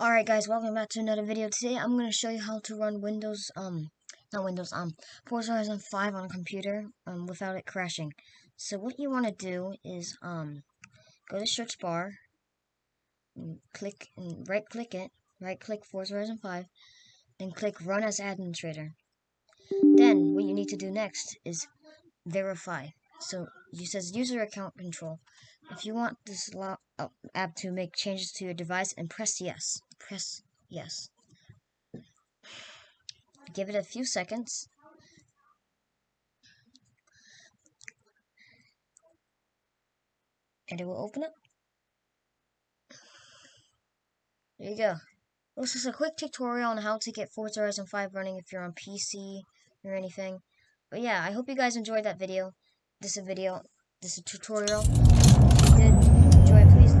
Alright guys, welcome back to another video. Today I'm going to show you how to run Windows, um, not Windows, um, Forza Horizon 5 on a computer, um, without it crashing. So what you want to do is, um, go to search bar, and click, and right click it, right click Forza Horizon 5, and click run as administrator. Then what you need to do next is verify. So you says user account control. If you want this uh, app to make changes to your device, and press yes. Press yes. Give it a few seconds. And it will open up. There you go. This is a quick tutorial on how to get Forza Horizon 5 running if you're on PC or anything. But yeah, I hope you guys enjoyed that video this a video, this a tutorial. If you did enjoy, please